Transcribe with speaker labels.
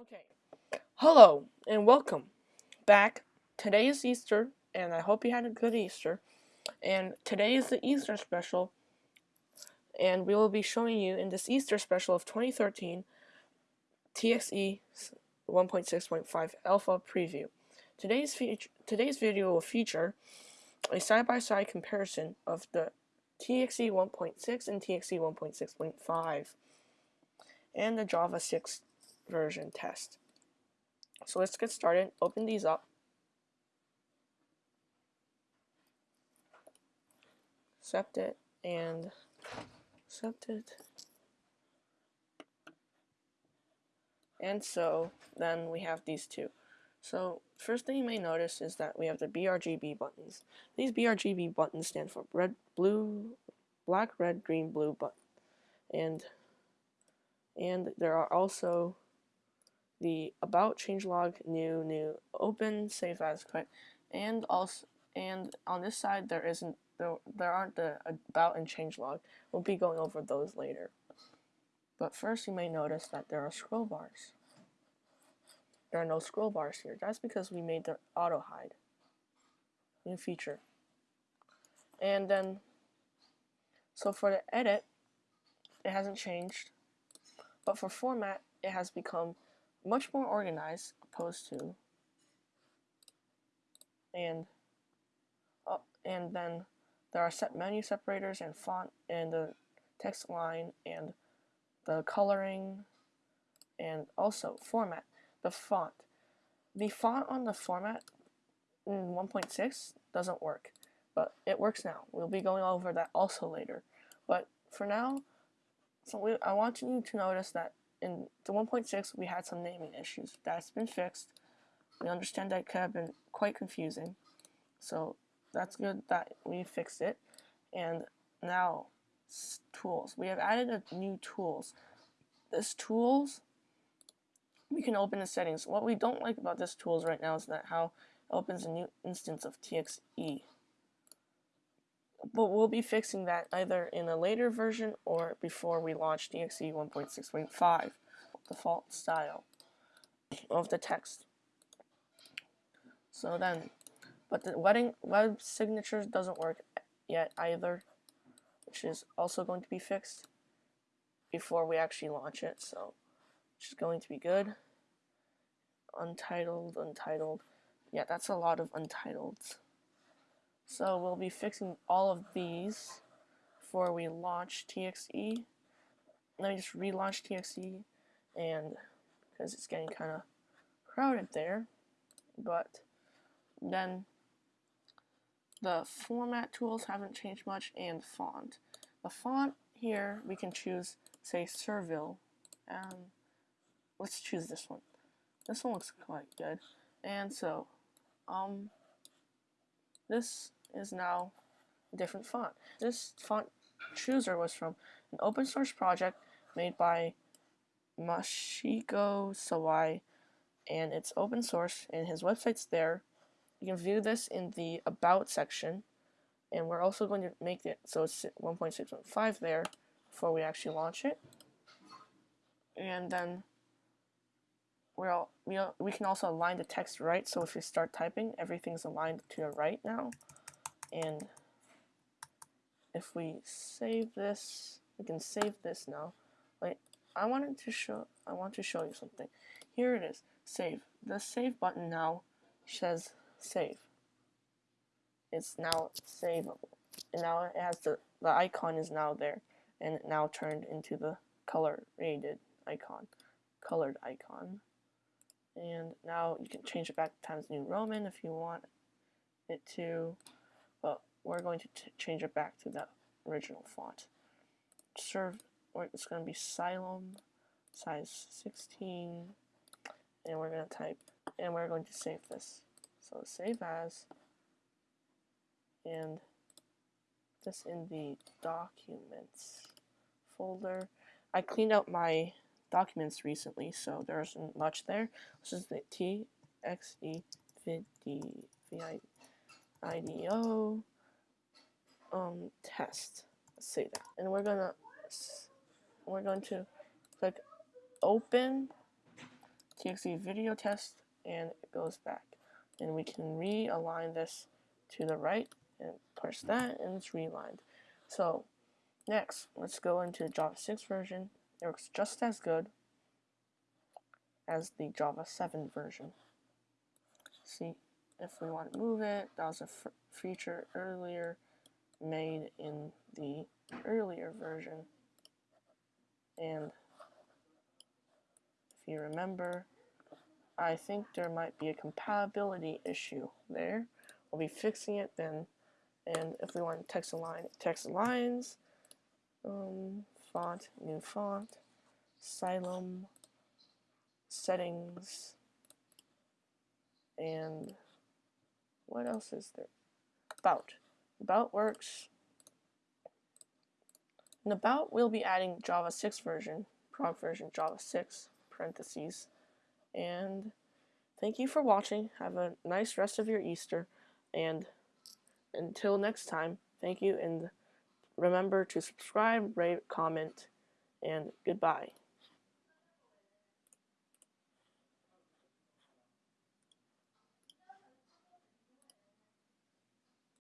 Speaker 1: Okay. Hello and welcome back. Today is Easter, and I hope you had a good Easter. And today is the Easter special, and we will be showing you in this Easter special of 2013 TXE 1.6.5 Alpha Preview. Today's today's video will feature a side-by-side -side comparison of the TXE 1.6 and TXE 1.6.5 and the Java 6 version test. So let's get started. Open these up. Accept it and accept it. And so then we have these two. So first thing you may notice is that we have the BRGB buttons. These BRGB buttons stand for red, blue, black, red, green, blue button. And and there are also the about changelog new new open save as quit and also and on this side there isn't there, there aren't the about and changelog we'll be going over those later. But first you may notice that there are scroll bars. There are no scroll bars here. That's because we made the auto hide. New feature. And then so for the edit it hasn't changed. But for format it has become much more organized opposed to and uh, and then there are set menu separators and font and the text line and the coloring and also format the font. The font on the format in 1.6 doesn't work but it works now. We'll be going over that also later. But for now so we, I want you to notice that in the 1.6 we had some naming issues. That's been fixed. We understand that could have been quite confusing. So that's good that we fixed it. And now tools. We have added a new tools. This tools we can open the settings. What we don't like about this tools right now is that how it opens a new instance of TXE. But we'll be fixing that either in a later version or before we launch TXE 1.6.5, default style of the text. So then, but the wedding web signatures doesn't work yet either, which is also going to be fixed before we actually launch it. So, which is going to be good. Untitled, untitled. Yeah, that's a lot of untitled. So we'll be fixing all of these before we launch TXE. Let me just relaunch TXE and because it's getting kind of crowded there. But then the format tools haven't changed much and font. The font here we can choose say Serville. Um, let's choose this one. This one looks quite good. And so um this is now a different font. This font chooser was from an open source project made by Mashiko Sawai and it's open source and his website's there. You can view this in the about section and we're also going to make it so it's 1.6.5 there before we actually launch it. And then all, we, we can also align the text right. So if you start typing everything's aligned to the right now. And if we save this we can save this now. Wait I wanted to show I want to show you something. Here it is. Save. The save button now says save. It's now savable. And now it has the the icon is now there. And it now turned into the color rated icon colored icon and now you can change it back to Times New Roman if you want it to but we're going to change it back to that original font. Serve, or it's going to be Xylem, size 16, and we're going to type, and we're going to save this. So save as, and this in the documents folder. I cleaned out my documents recently, so there isn't much there. This is the TXE VI um, test. Let's say that. And we're gonna we're going to click open txt video test and it goes back. And we can realign this to the right and press that and it's realigned. So next, let's go into Java 6 version. It works just as good as the Java 7 version. See, if we want to move it, that was a feature earlier made in the earlier version. And if you remember, I think there might be a compatibility issue there. We'll be fixing it then. And if we want text align, text lines, um, font, new font, Xylem, settings, and what else is there? About. About works. And About, we'll be adding Java 6 version, prog version Java 6, parentheses. And thank you for watching. Have a nice rest of your Easter. And until next time, thank you. And remember to subscribe, rate, comment, and goodbye.